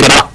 give up.